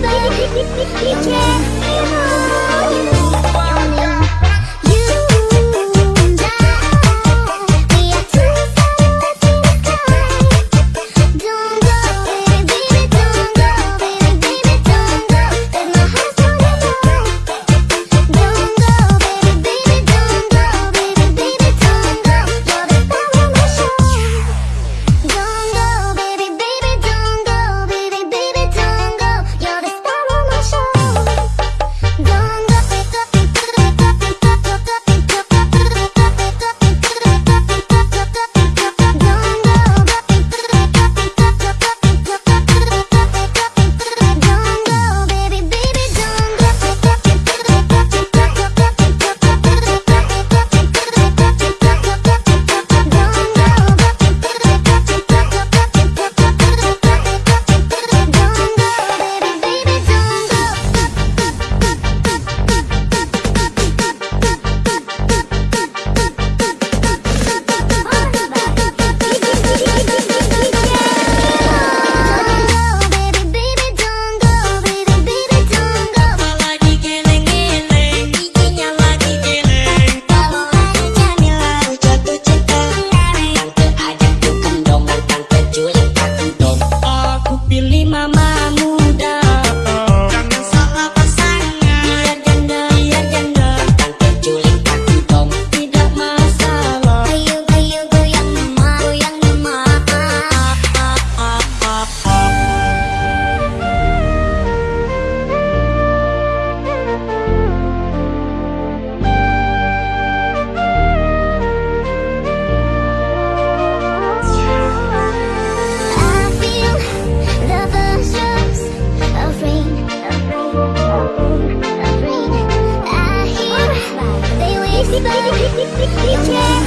飞飞飞飞 Кричи, кричи, кричи, кричи.